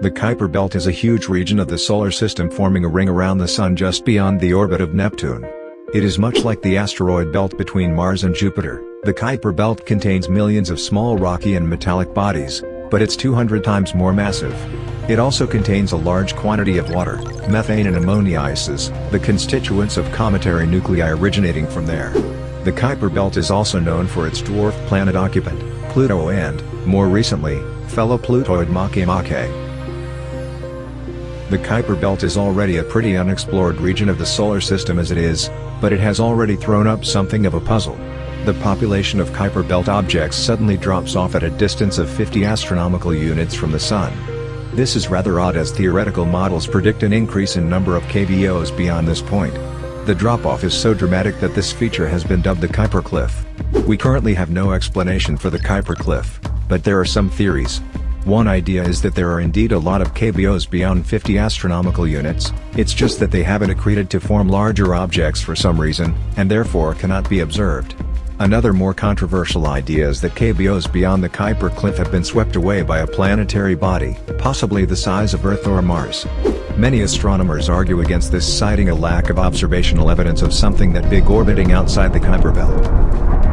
The Kuiper Belt is a huge region of the Solar System forming a ring around the Sun just beyond the orbit of Neptune. It is much like the asteroid belt between Mars and Jupiter, the Kuiper Belt contains millions of small rocky and metallic bodies, but it's 200 times more massive. It also contains a large quantity of water, methane and ammonia ices, the constituents of cometary nuclei originating from there. The Kuiper Belt is also known for its dwarf planet occupant, Pluto and, more recently, fellow Plutoid Makemake. The Kuiper Belt is already a pretty unexplored region of the Solar System as it is, but it has already thrown up something of a puzzle. The population of Kuiper Belt objects suddenly drops off at a distance of 50 astronomical units from the Sun. This is rather odd as theoretical models predict an increase in number of KBOs beyond this point. The drop-off is so dramatic that this feature has been dubbed the Kuiper Cliff. We currently have no explanation for the Kuiper Cliff, but there are some theories. One idea is that there are indeed a lot of KBOs beyond 50 astronomical units, it's just that they haven't accreted to form larger objects for some reason, and therefore cannot be observed. Another more controversial idea is that KBOs beyond the Kuiper Cliff have been swept away by a planetary body, possibly the size of Earth or Mars. Many astronomers argue against this citing a lack of observational evidence of something that big orbiting outside the Kuiper Belt.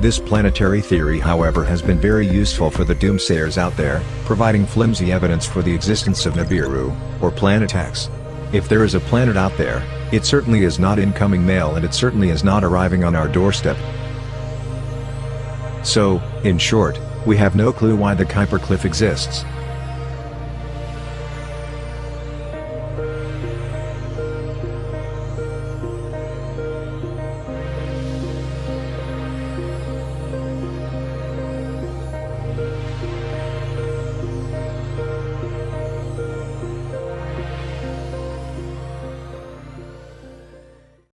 This planetary theory however has been very useful for the doomsayers out there, providing flimsy evidence for the existence of Nibiru, or Planet X. If there is a planet out there, it certainly is not incoming mail and it certainly is not arriving on our doorstep. So, in short, we have no clue why the Kuiper Cliff exists.